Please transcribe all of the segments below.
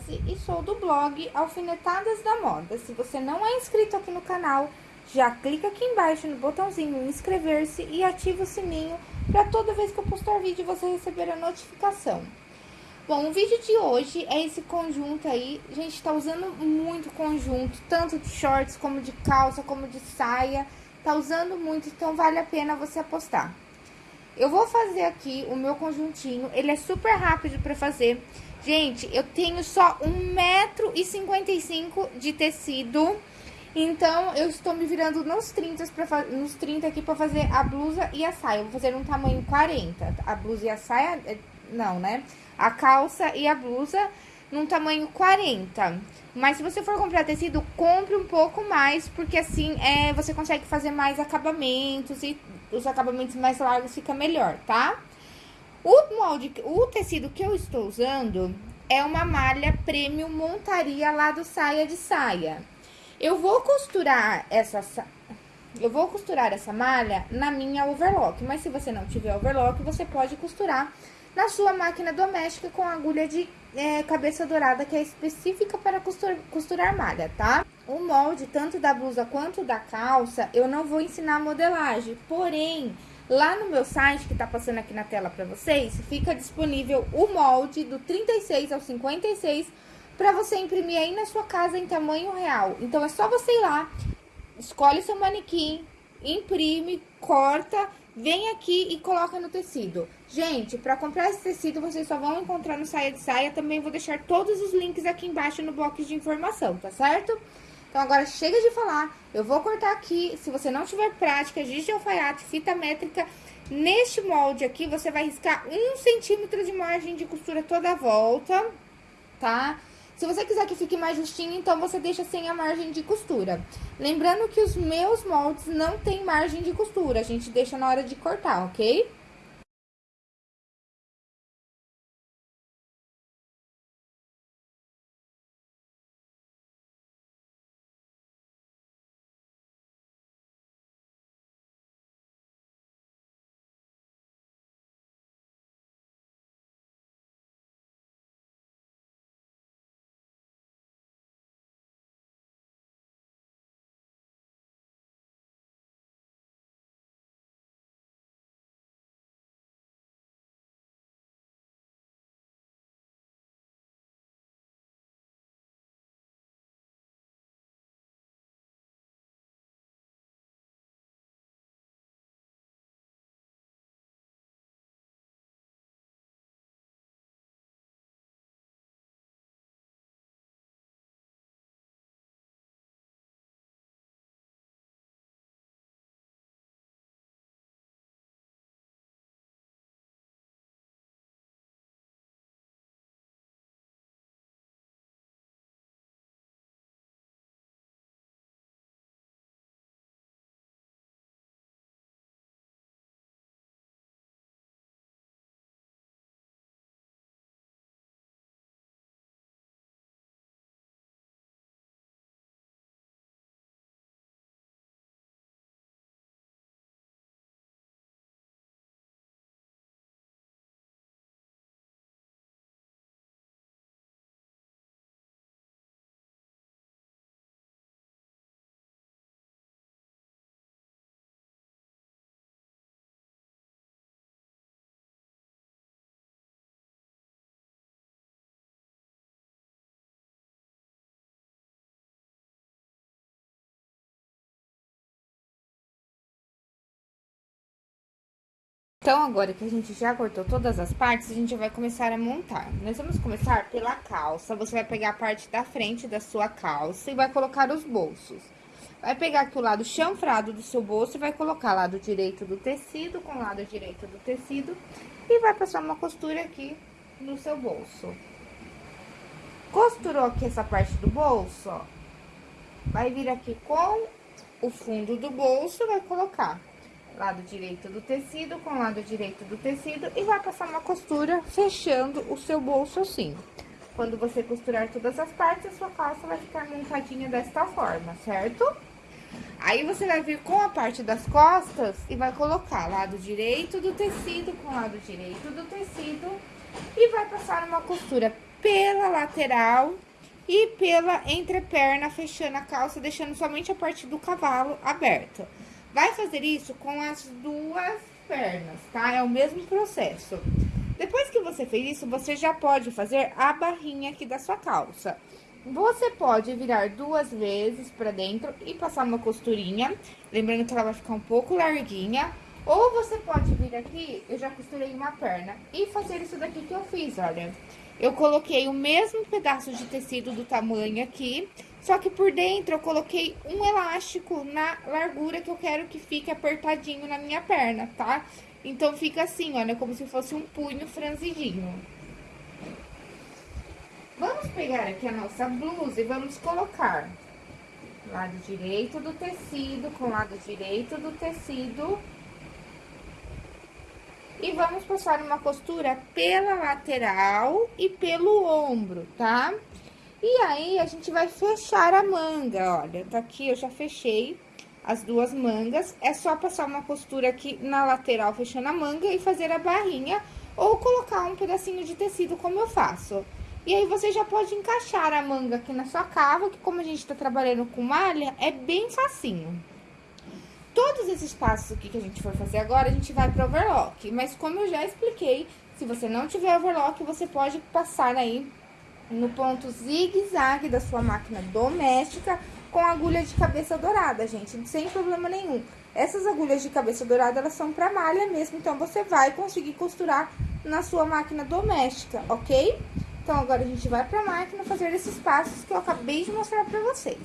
Josi e sou do blog Alfinetadas da Moda. Se você não é inscrito aqui no canal, já clica aqui embaixo no botãozinho inscrever-se e ativa o sininho para toda vez que eu postar vídeo você receber a notificação. Bom, o vídeo de hoje é esse conjunto aí, a gente tá usando muito conjunto, tanto de shorts como de calça, como de saia, tá usando muito, então vale a pena você apostar. Eu vou fazer aqui o meu conjuntinho, ele é super rápido pra fazer. Gente, eu tenho só 1,55m de tecido, então eu estou me virando nos 30, pra, nos 30 aqui pra fazer a blusa e a saia. Eu vou fazer um tamanho 40, a blusa e a saia, é, não, né? A calça e a blusa num tamanho 40. Mas se você for comprar tecido, compre um pouco mais, porque assim é, você consegue fazer mais acabamentos e os acabamentos mais largos fica melhor, tá? O molde, o tecido que eu estou usando é uma malha premium montaria lá do saia de saia. Eu vou costurar essa eu vou costurar essa malha na minha overlock, mas se você não tiver overlock, você pode costurar na sua máquina doméstica com agulha de é, cabeça dourada, que é específica para costur, costurar malha, tá? O molde, tanto da blusa quanto da calça, eu não vou ensinar a modelagem, porém, lá no meu site, que tá passando aqui na tela para vocês, fica disponível o molde do 36 ao 56 para você imprimir aí na sua casa em tamanho real. Então, é só você ir lá, escolhe seu manequim, imprime, corta vem aqui e coloca no tecido. Gente, para comprar esse tecido, vocês só vão encontrar no Saia de Saia. Também vou deixar todos os links aqui embaixo no bloco de informação, tá certo? Então, agora chega de falar. Eu vou cortar aqui. Se você não tiver prática, giz de alfaiate, fita métrica, neste molde aqui, você vai riscar um centímetro de margem de costura toda a volta, tá? Se você quiser que fique mais justinho, então você deixa sem a margem de costura. Lembrando que os meus moldes não tem margem de costura, a gente deixa na hora de cortar, ok? Então, agora que a gente já cortou todas as partes, a gente vai começar a montar. Nós vamos começar pela calça. Você vai pegar a parte da frente da sua calça e vai colocar os bolsos. Vai pegar aqui o lado chanfrado do seu bolso e vai colocar lado direito do tecido com lado direito do tecido e vai passar uma costura aqui no seu bolso. Costurou aqui essa parte do bolso, ó. Vai vir aqui com o fundo do bolso, vai colocar lado direito do tecido com lado direito do tecido e vai passar uma costura fechando o seu bolso assim. Quando você costurar todas as partes, a sua calça vai ficar montadinha desta forma, certo? Aí, você vai vir com a parte das costas e vai colocar lado direito do tecido com lado direito do tecido E vai passar uma costura pela lateral e pela entreperna, fechando a calça, deixando somente a parte do cavalo aberta. Vai fazer isso com as duas pernas, tá? É o mesmo processo. Depois que você fez isso, você já pode fazer a barrinha aqui da sua calça. Você pode virar duas vezes pra dentro e passar uma costurinha, lembrando que ela vai ficar um pouco larguinha. Ou você pode vir aqui, eu já costurei uma perna, e fazer isso daqui que eu fiz, olha. Eu coloquei o mesmo pedaço de tecido do tamanho aqui, só que por dentro eu coloquei um elástico na largura que eu quero que fique apertadinho na minha perna, tá? Então, fica assim, olha, como se fosse um punho franzidinho. Vamos pegar aqui a nossa blusa e vamos colocar lado direito do tecido com lado direito do tecido. E vamos passar uma costura pela lateral e pelo ombro, tá? E aí, a gente vai fechar a manga, olha, tá aqui, eu já fechei as duas mangas. É só passar uma costura aqui na lateral, fechando a manga e fazer a barrinha, ou colocar um pedacinho de tecido, como eu faço. E aí, você já pode encaixar a manga aqui na sua cava, que como a gente tá trabalhando com malha, é bem facinho. Todos esses passos aqui que a gente for fazer agora, a gente vai pro overlock. Mas como eu já expliquei, se você não tiver overlock, você pode passar aí no ponto zigue-zague da sua máquina doméstica com agulha de cabeça dourada, gente, sem problema nenhum. Essas agulhas de cabeça dourada, elas são pra malha mesmo, então você vai conseguir costurar na sua máquina doméstica, ok? Então, agora a gente vai pra máquina fazer esses passos que eu acabei de mostrar pra vocês.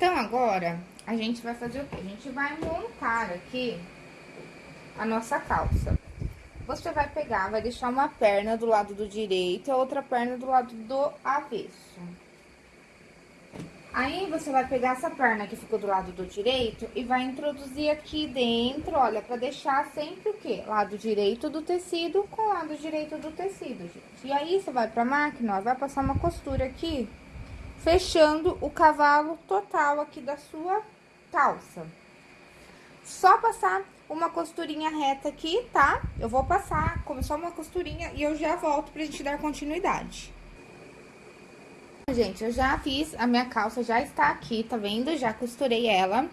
Então, agora, a gente vai fazer o quê? A gente vai montar aqui a nossa calça. Você vai pegar, vai deixar uma perna do lado do direito e a outra perna do lado do avesso. Aí, você vai pegar essa perna que ficou do lado do direito e vai introduzir aqui dentro, olha, pra deixar sempre o quê? Lado direito do tecido com lado direito do tecido, gente. E aí, você vai pra máquina, ó, vai passar uma costura aqui fechando o cavalo total aqui da sua calça. Só passar uma costurinha reta aqui, tá? Eu vou passar como só uma costurinha e eu já volto pra gente dar continuidade. Gente, eu já fiz, a minha calça já está aqui, tá vendo? Já costurei ela.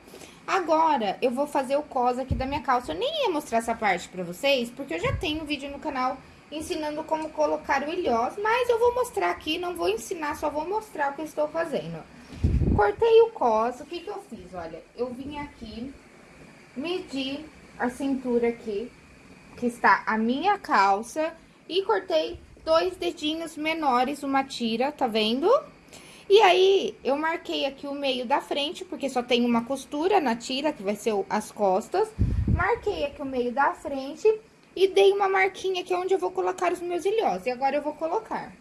Agora, eu vou fazer o cos aqui da minha calça. Eu nem ia mostrar essa parte pra vocês, porque eu já tenho vídeo no canal ensinando como colocar o ilhós, mas eu vou mostrar aqui, não vou ensinar, só vou mostrar o que eu estou fazendo. Cortei o cos, o que que eu fiz? Olha, eu vim aqui, medi a cintura aqui, que está a minha calça, e cortei dois dedinhos menores, uma tira, tá vendo? E aí, eu marquei aqui o meio da frente, porque só tem uma costura na tira, que vai ser as costas. Marquei aqui o meio da frente e dei uma marquinha aqui onde eu vou colocar os meus ilhós. E agora eu vou colocar.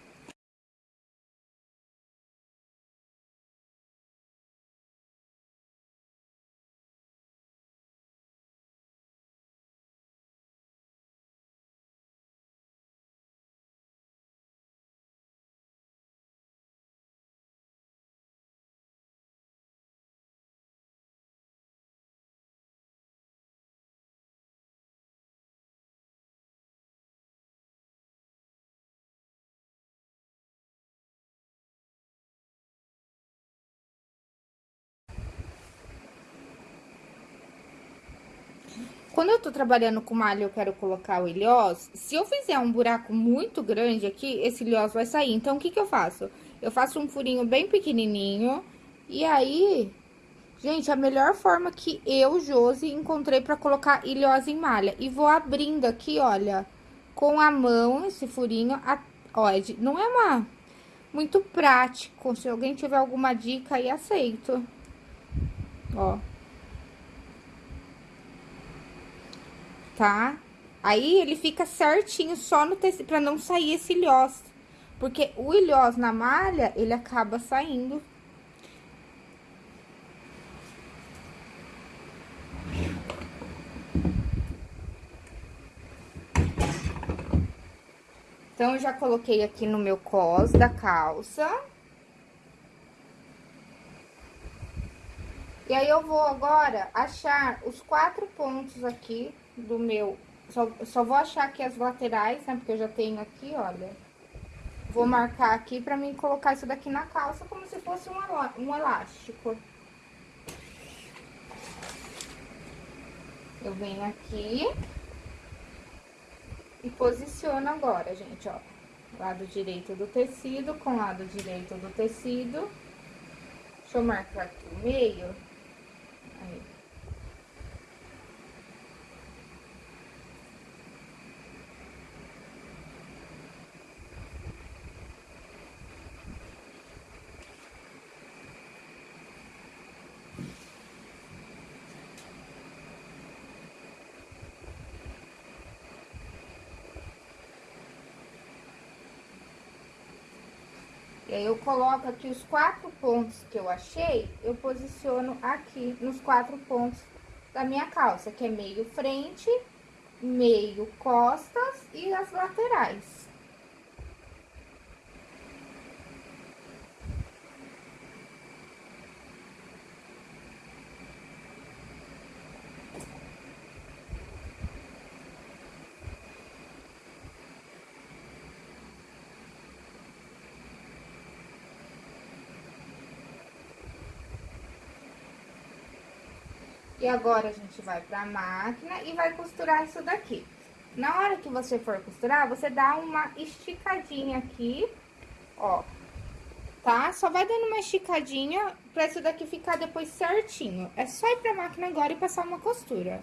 Quando eu tô trabalhando com malha eu quero colocar o ilhós, se eu fizer um buraco muito grande aqui, esse ilhós vai sair. Então, o que que eu faço? Eu faço um furinho bem pequenininho, e aí... Gente, a melhor forma que eu, Josi, encontrei pra colocar ilhós em malha. E vou abrindo aqui, olha, com a mão, esse furinho, a, ó, é não é uma... Muito prático, se alguém tiver alguma dica aí, aceito. Ó. tá? Aí, ele fica certinho só no tecido, pra não sair esse ilhós. Porque o ilhós na malha, ele acaba saindo. Então, eu já coloquei aqui no meu cos da calça. E aí, eu vou agora achar os quatro pontos aqui do meu... Só, só vou achar aqui as laterais, né? Porque eu já tenho aqui, olha. Vou marcar aqui pra mim colocar isso daqui na calça como se fosse um, um elástico. Eu venho aqui e posiciono agora, gente, ó. Lado direito do tecido com lado direito do tecido. Deixa eu marcar aqui o meio. Aí. E aí, eu coloco aqui os quatro pontos que eu achei, eu posiciono aqui nos quatro pontos da minha calça, que é meio frente, meio costas e as laterais. E agora, a gente vai pra máquina e vai costurar isso daqui. Na hora que você for costurar, você dá uma esticadinha aqui, ó, tá? Só vai dando uma esticadinha pra isso daqui ficar depois certinho. É só ir pra máquina agora e passar uma costura.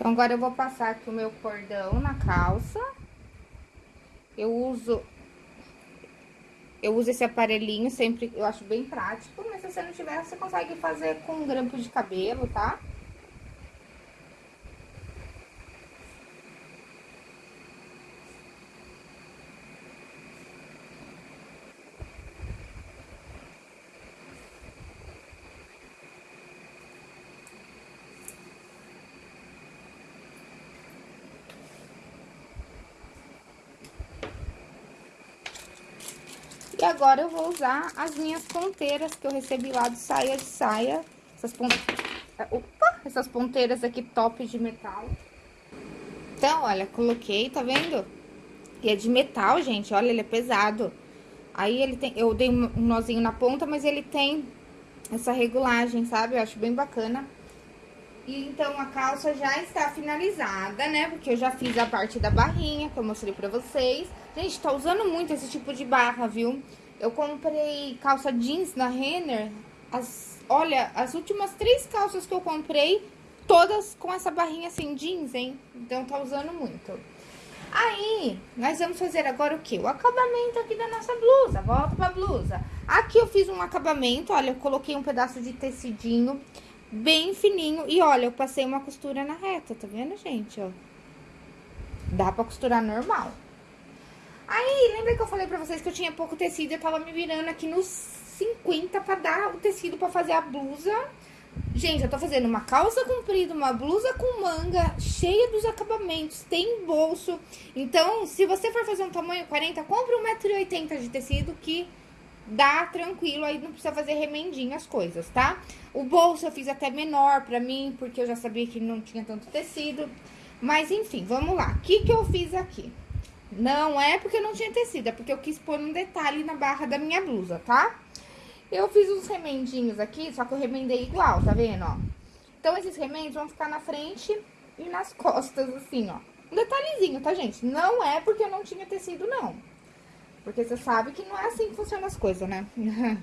Então, agora eu vou passar aqui o meu cordão na calça. Eu uso... Eu uso esse aparelhinho sempre, eu acho bem prático, mas se você não tiver, você consegue fazer com um grampo de cabelo, tá? Agora eu vou usar as minhas ponteiras que eu recebi lá do Saia de Saia. Essas, pont... Opa! essas ponteiras aqui top de metal. Então, olha, coloquei, tá vendo? E é de metal, gente, olha, ele é pesado. Aí ele tem, eu dei um nozinho na ponta, mas ele tem essa regulagem, sabe? Eu acho bem bacana. E então a calça já está finalizada, né? Porque eu já fiz a parte da barrinha que eu mostrei pra vocês. Gente, tá usando muito esse tipo de barra, viu? Eu comprei calça jeans na Renner. As, olha, as últimas três calças que eu comprei, todas com essa barrinha assim, jeans, hein? Então tá usando muito. Aí, nós vamos fazer agora o quê? O acabamento aqui da nossa blusa. Volta pra blusa. Aqui eu fiz um acabamento, olha, eu coloquei um pedaço de tecidinho bem fininho. E olha, eu passei uma costura na reta, tá vendo, gente? Ó. Dá pra costurar normal. Aí, lembra que eu falei pra vocês que eu tinha pouco tecido? Eu tava me virando aqui nos 50 pra dar o tecido pra fazer a blusa. Gente, eu tô fazendo uma calça comprida, uma blusa com manga, cheia dos acabamentos, tem bolso. Então, se você for fazer um tamanho 40, compre 1,80m de tecido que dá tranquilo, aí não precisa fazer remendinho as coisas, tá? O bolso eu fiz até menor pra mim, porque eu já sabia que não tinha tanto tecido. Mas, enfim, vamos lá. O que que eu fiz aqui? Não é porque não tinha tecido, é porque eu quis pôr um detalhe na barra da minha blusa, tá? Eu fiz uns remendinhos aqui, só que eu remendei igual, tá vendo, ó? Então, esses remendos vão ficar na frente e nas costas, assim, ó. Um detalhezinho, tá, gente? Não é porque eu não tinha tecido, não. Porque você sabe que não é assim que funcionam as coisas, né?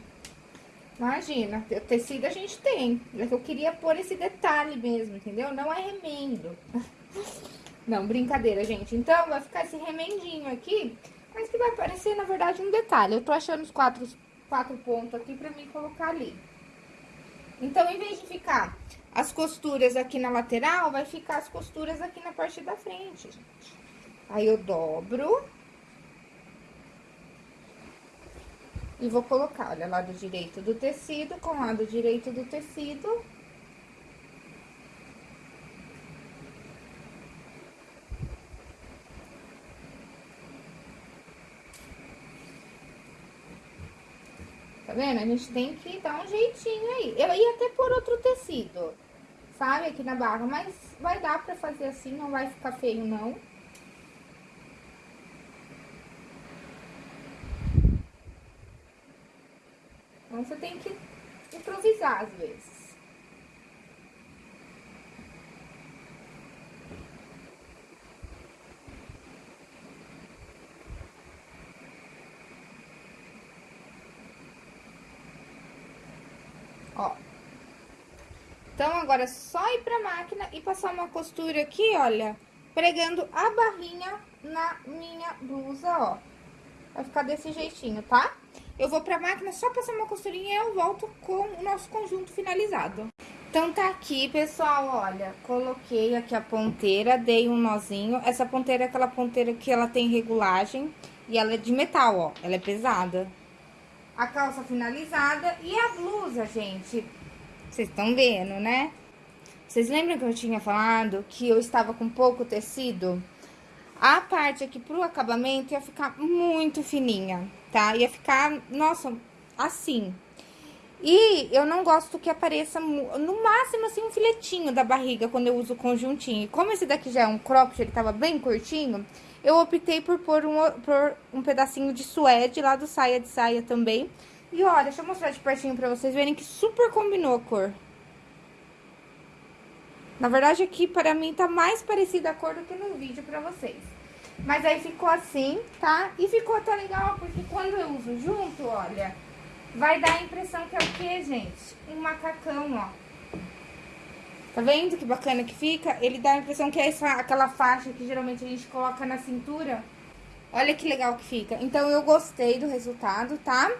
Imagina, tecido a gente tem. Mas eu queria pôr esse detalhe mesmo, entendeu? Não é remendo. Não, brincadeira, gente. Então, vai ficar esse remendinho aqui, mas que vai parecer, na verdade, um detalhe. Eu tô achando os quatro, quatro pontos aqui pra mim colocar ali. Então, em vez de ficar as costuras aqui na lateral, vai ficar as costuras aqui na parte da frente, gente. Aí, eu dobro. E vou colocar, olha, lado direito do tecido com lado direito do tecido. Vendo? A gente tem que dar um jeitinho aí. Eu ia até por outro tecido, sabe? Aqui na barra, mas vai dar pra fazer assim, não vai ficar feio, não. Então, você tem que improvisar às vezes. Ó. Então, agora é só ir pra máquina e passar uma costura aqui, olha, pregando a barrinha na minha blusa, ó. Vai ficar desse jeitinho, tá? Eu vou pra máquina só passar uma costurinha e eu volto com o nosso conjunto finalizado. Então, tá aqui, pessoal, olha, coloquei aqui a ponteira, dei um nozinho. Essa ponteira é aquela ponteira que ela tem regulagem e ela é de metal, ó, ela é pesada a calça finalizada e a blusa, gente. Vocês estão vendo, né? Vocês lembram que eu tinha falado que eu estava com pouco tecido? A parte aqui pro acabamento ia ficar muito fininha, tá? Ia ficar, nossa, assim. E eu não gosto que apareça, no máximo, assim, um filetinho da barriga quando eu uso o conjuntinho. E como esse daqui já é um cropped, ele tava bem curtinho, eu optei por pôr um, por um pedacinho de suede lá do saia de saia também. E olha, deixa eu mostrar de pertinho pra vocês verem que super combinou a cor. Na verdade, aqui para mim tá mais parecida a cor do que no vídeo pra vocês. Mas aí ficou assim, tá? E ficou até legal, porque quando eu uso junto, olha, vai dar a impressão que é o quê, gente? Um macacão, ó. Tá vendo que bacana que fica? Ele dá a impressão que é essa, aquela faixa que geralmente a gente coloca na cintura. Olha que legal que fica. Então, eu gostei do resultado, tá?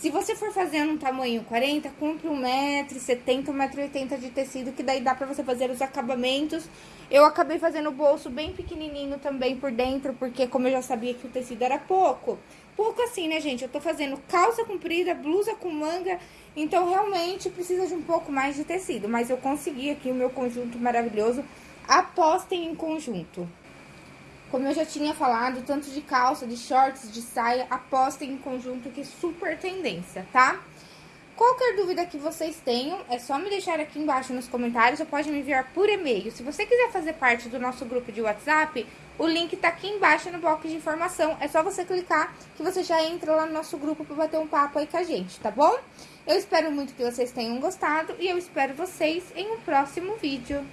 Se você for fazendo um tamanho 40, compre 1,70m, 1,80m de tecido, que daí dá pra você fazer os acabamentos. Eu acabei fazendo o bolso bem pequenininho também por dentro, porque como eu já sabia que o tecido era pouco. Pouco assim, né, gente? Eu tô fazendo calça comprida, blusa com manga, então realmente precisa de um pouco mais de tecido. Mas eu consegui aqui o meu conjunto maravilhoso. Apostem em conjunto. Como eu já tinha falado, tanto de calça, de shorts, de saia, apostem em conjunto que é super tendência, tá? Qualquer dúvida que vocês tenham, é só me deixar aqui embaixo nos comentários ou pode me enviar por e-mail. Se você quiser fazer parte do nosso grupo de WhatsApp, o link tá aqui embaixo no box de informação. É só você clicar que você já entra lá no nosso grupo para bater um papo aí com a gente, tá bom? Eu espero muito que vocês tenham gostado e eu espero vocês em um próximo vídeo.